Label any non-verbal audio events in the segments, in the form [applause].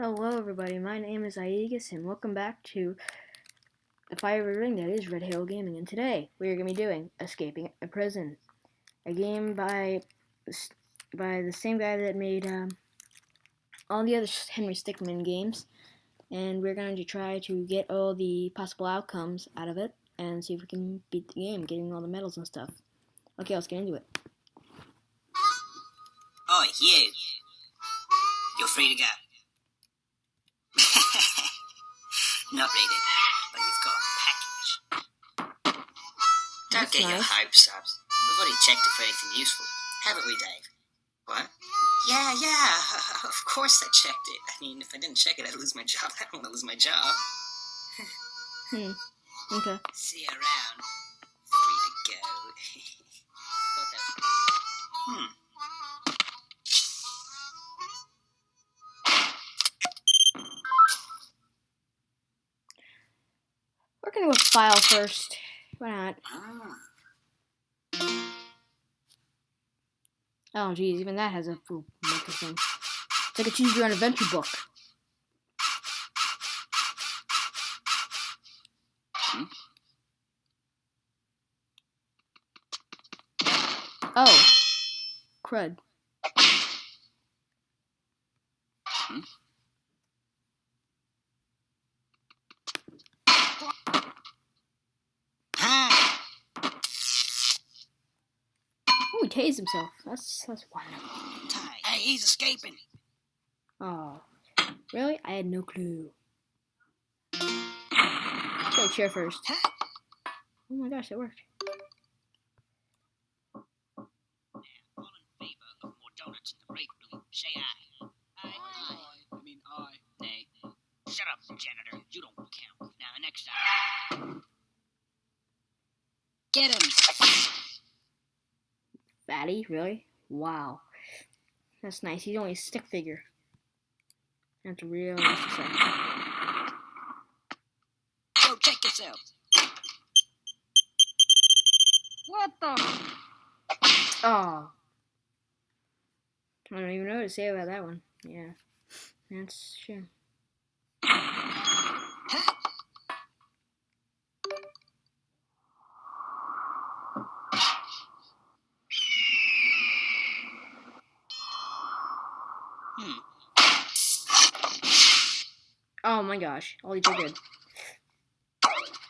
Hello everybody, my name is Aegis and welcome back to the Fiery Ring that is Red Halo Gaming and today we are going to be doing Escaping a Prison, a game by by the same guy that made um, all the other Henry Stickmin games and we're going to try to get all the possible outcomes out of it and see if we can beat the game, getting all the medals and stuff. Okay, let's get into it. Oh, you. You're free to go. Not really, but you've got a package. Don't That's get your hopes up. We've already checked it for anything useful, haven't we, Dave? What? Yeah, yeah, [laughs] of course I checked it. I mean, if I didn't check it, I'd lose my job. [laughs] I don't want to lose my job. Hmm. Okay. See you around. Free to go. [laughs] Thought. Hmm. File first. Why not? Oh geez, even that has a full mechanism. It's like a choose your own adventure book. Oh. Crud. He tased himself. That's that's wonderful. Hey, he's escaping. Oh. Really? I had no clue. Let's go chair first. Oh my gosh, it worked. Fatty, really? Wow. That's nice. He's only a stick figure. That's real nice to say. Go check yourself. What the? Oh. I don't even know what to say about that one. Yeah. That's true. Hmm. Oh my gosh. All these are good.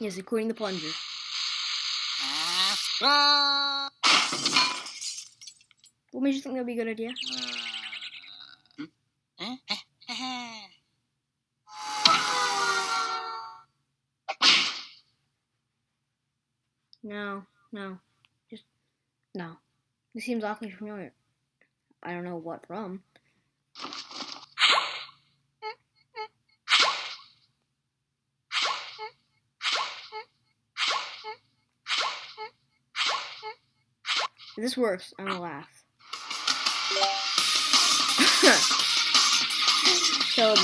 Yes, including the plunger. What made you think that would be a good idea? No, no. Just, no. This seems awfully familiar. I don't know what from. If this works, I'm gonna laugh. [laughs] Toby.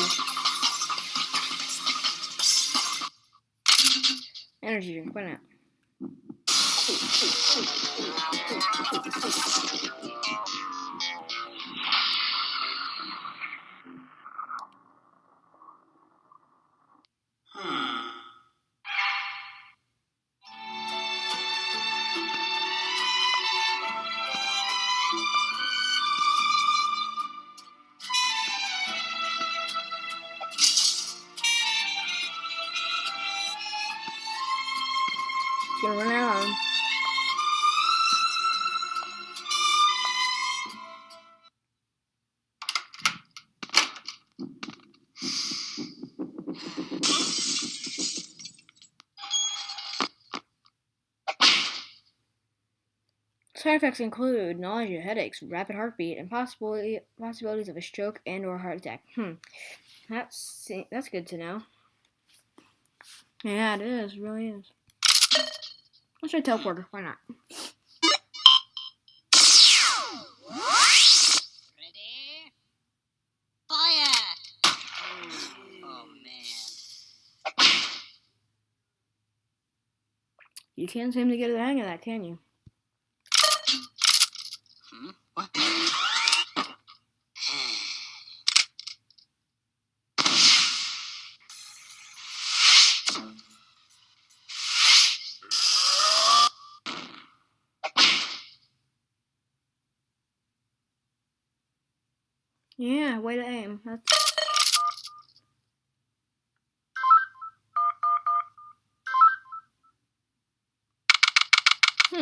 Energy drink, why not? Gonna run out. Side effects include nausea, headaches, rapid heartbeat, and possibly possibilities of a stroke and or heart attack. Hmm, that's that's good to know. Yeah, it is. Really is. Let's try teleporter. Why not? Ready? Fire! Oh man. You can't seem to get the hang of that, can you? Hmm? What? Yeah, way to aim. That's... Hmm.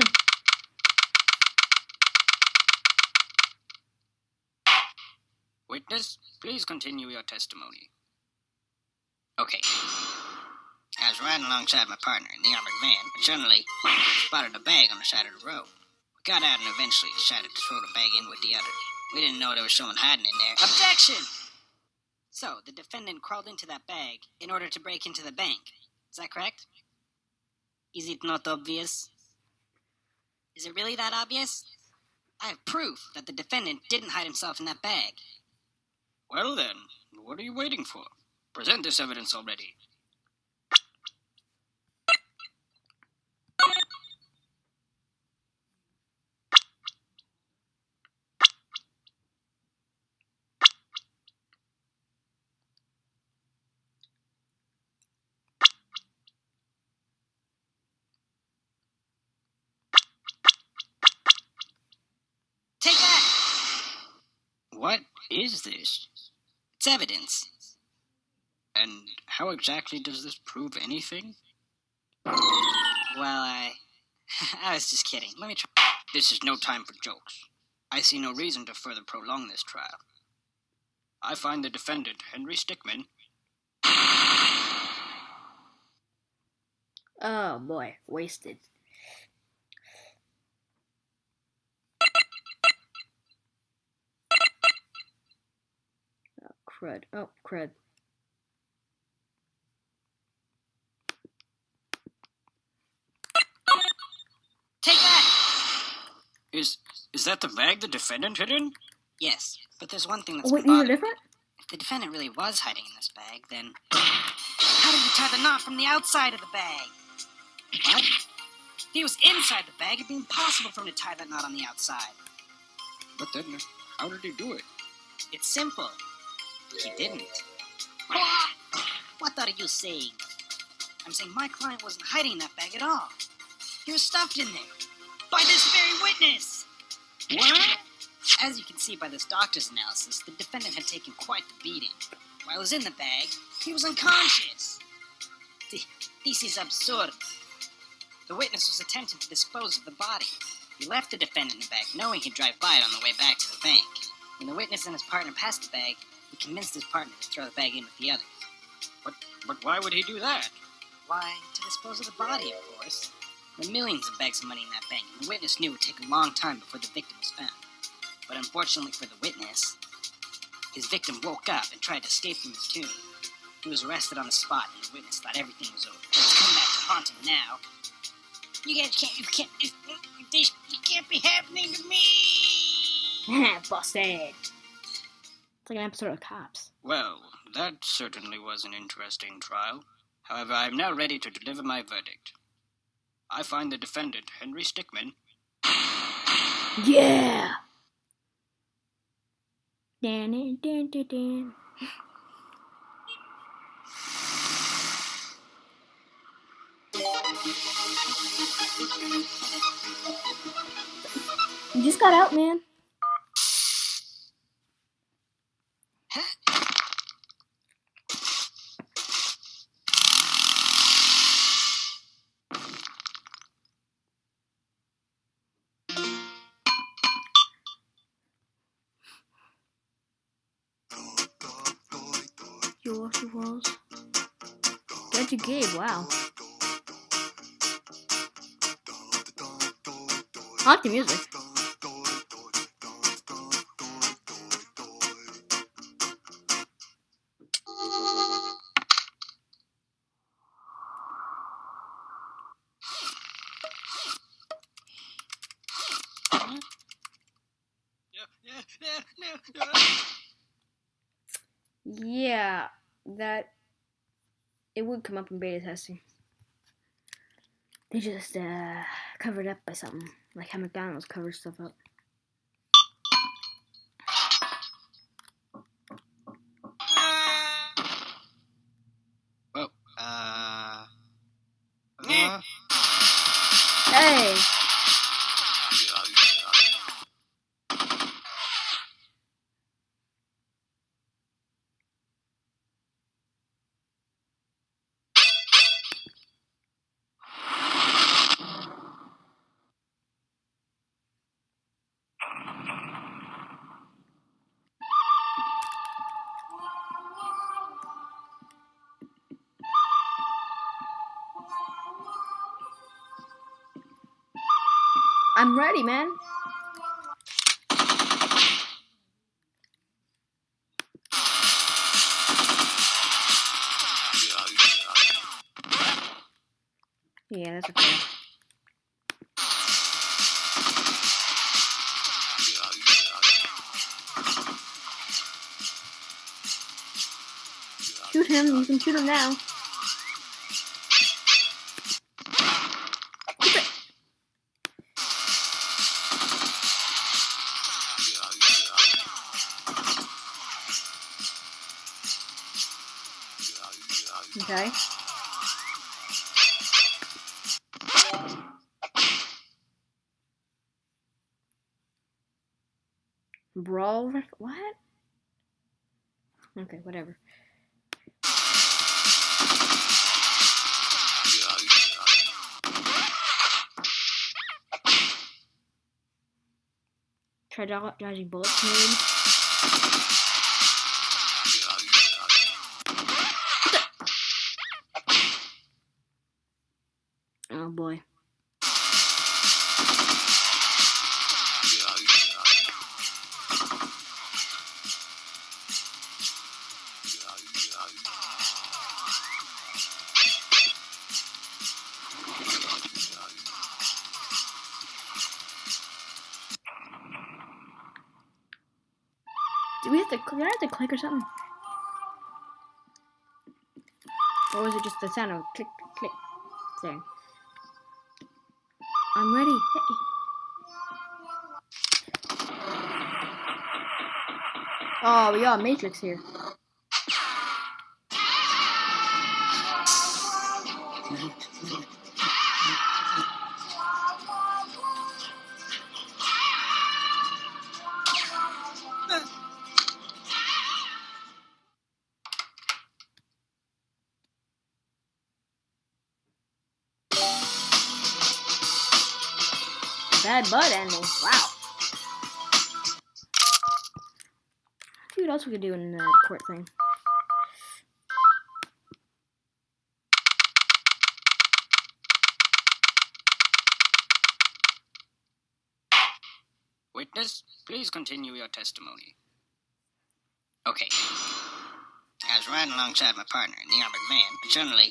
Witness, please continue your testimony. Okay. I was riding alongside my partner in the armored van, but suddenly spotted a bag on the side of the road. We got out and eventually decided to throw the bag in with the other. We didn't know there was someone hiding in there. Objection! So, the defendant crawled into that bag in order to break into the bank. Is that correct? Is it not obvious? Is it really that obvious? I have proof that the defendant didn't hide himself in that bag. Well then, what are you waiting for? Present this evidence already. Take that! What is this? It's evidence. And how exactly does this prove anything? Well, I. [laughs] I was just kidding. Let me try. This is no time for jokes. I see no reason to further prolong this trial. I find the defendant, Henry Stickmin. [sighs] Oh boy, wasted. Crud. Oh, crud. Take that! Is is that the bag the defendant hid in? Yes, but there's one thing that's Oh, wait, these are different? If the defendant really was hiding in this bag, then how did he tie the knot from the outside of the bag? What? If he was inside the bag, it'd be impossible for him to tie that knot on the outside. But then, how did he do it? It's simple. He didn't. What are you saying? I'm saying my client wasn't hiding that bag at all. He was stuffed in there. By this very witness! What? As you can see by this doctor's analysis, the defendant had taken quite the beating. While he was in the bag, he was unconscious. This is absurd. The witness was attempting to dispose of the body. He left the defendant in the bag, knowing he'd drive by it on the way back to the bank. When the witness and his partner passed the bag, he convinced his partner to throw the bag in with the others. But, but why would he do that? Why, to dispose of the body, of course. There were millions of bags of money in that bank, and the witness knew it would take a long time before the victim was found. But unfortunately for the witness, his victim woke up and tried to escape from his tomb. He was arrested on the spot, and the witness thought everything was over. It's come back to haunt him now. You guys can't, you can't, this, this, it can't be happening to me! [laughs] Busted. It's like an episode of Cops. Well, that certainly was an interesting trial. However, I am now ready to deliver my verdict. I find the defendant, Henry Stickmin, Yeah! Dan, dan, dan, dan, dan. You just got out, man. You wash your walls. Get you Gabe, wow. I like the music. Yeah, that it would come up in beta testing. They just uh covered up by something, like how McDonald's covers stuff up. Ready, man. Yeah, that's okay. Shoot him. You can shoot him now. Brawl? ref- What? Okay, whatever. Try dodging bullets, maybe. Did I have to click or something? Or was it just the sound of click, click? There. I'm ready. Hey. Oh, we got Matrix here. Butt ending. Wow. See what else we could do in the court thing. Witness, please continue your testimony. Okay. I was riding alongside my partner in the armored van, but suddenly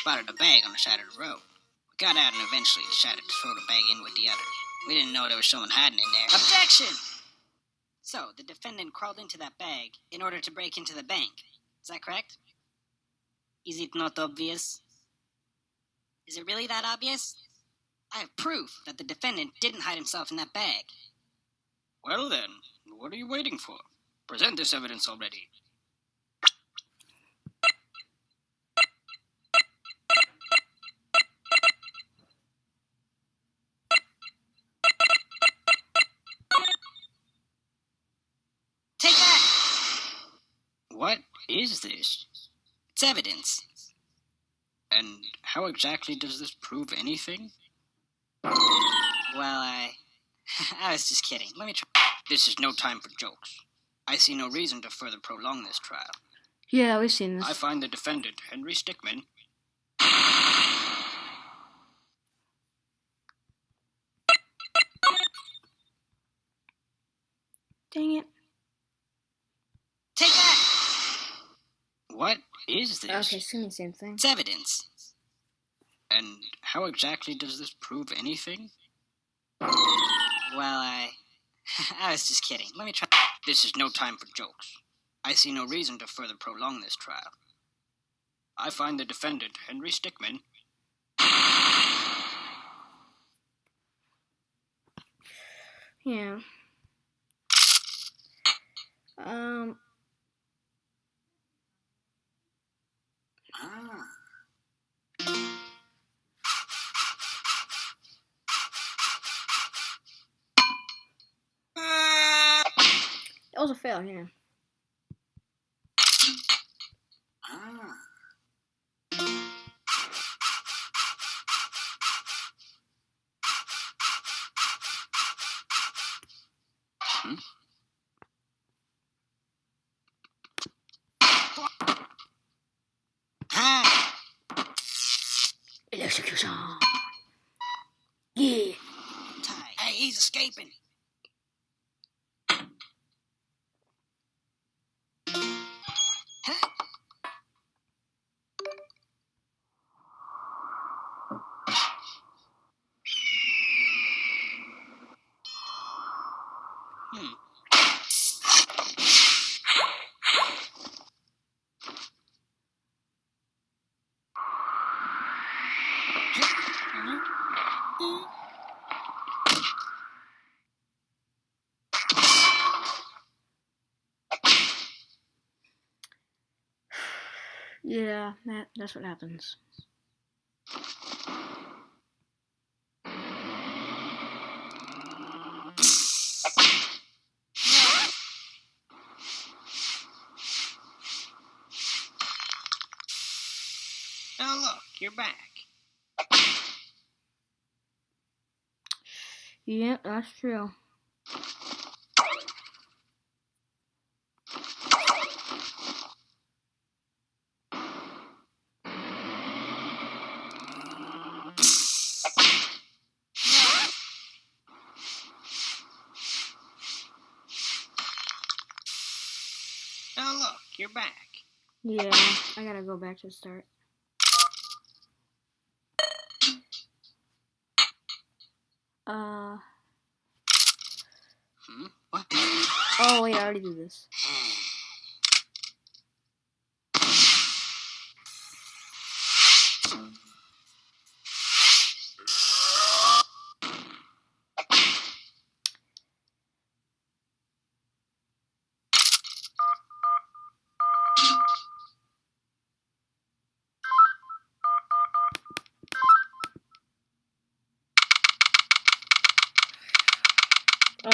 spotted a bag on the side of the road. We got out and eventually decided to throw the bag in with the others. We didn't know there was someone hiding in there. Objection! So, the defendant crawled into that bag in order to break into the bank. Is that correct? Is it not obvious? Is it really that obvious? I have proof that the defendant didn't hide himself in that bag. Well then, what are you waiting for? Present this evidence already. Is this? It's evidence. And how exactly does this prove anything? Well, I. [laughs] I was just kidding. Let me try. This is no time for jokes. I see no reason to further prolong this trial. Yeah, we've seen this. I find the defendant, Henry Stickmin. Dang it. Take that! What is this? Okay, it's the same thing. It's evidence. And how exactly does this prove anything? Well, I. [laughs] I was just kidding. Let me try. This is no time for jokes. I see no reason to further prolong this trial. I find the defendant, Henry Stickmin. [sighs] Yeah. Um. That was a fail, yeah. He's escaping. Huh? Hmm. Yeah, that that's what happens. Oh, look, you're back. Yeah, that's true. Oh, look, you're back. Yeah, I gotta go back to the start. Uh, Hmm? What? oh wait, I already did this. [laughs]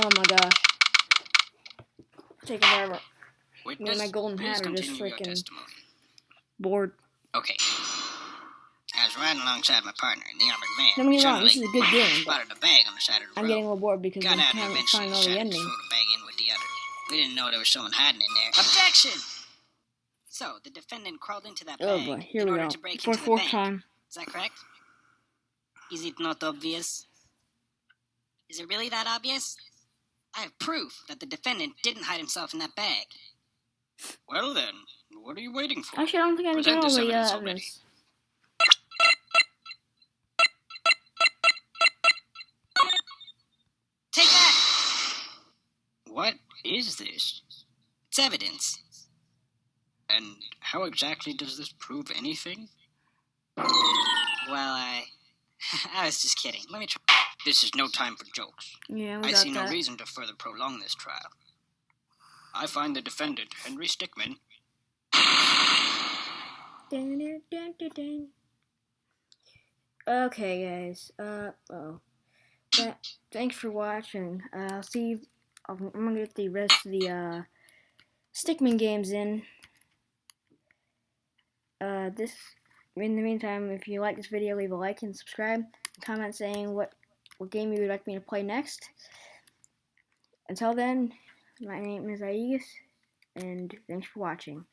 Oh my gosh. Taking forever. Witness, my golden please hat are just freaking- Bored. Okay. I was riding alongside my partner, the armored man. Don't get me wrong, this is a good game, spotted a bag on the side of the I'm road. getting a little bored because I Got and can't find all the decided to ending. the bag in with the other. We didn't know there was someone hiding in there. Objection! So, the defendant crawled into that Oh bag boy, here in we order go. to break For into the bank. time. Is that correct? Is it not obvious? Is it really that obvious? I have proof that the defendant didn't hide himself in that bag. Well then, what are you waiting for? Actually, I don't think I Present got all this the evidence uh, already. evidence. Take that! What is this? It's evidence. And how exactly does this prove anything? Well, I. [laughs] I was just kidding. Let me try. This is no time for jokes. Yeah, we I got see no reason to further prolong this trial. I find the defendant, Henry Stickmin, Dun, dun, dun, dun, dun. Okay, guys. Uh oh. That, thanks for watching. Uh, I'll see. You, I'm I'm gonna get the rest of the uh, Stickman games in. Uh, this. In the meantime, if you like this video, leave a like and subscribe. Comment saying what what game you would like me to play next. Until then, my name is Aegis, and thanks for watching.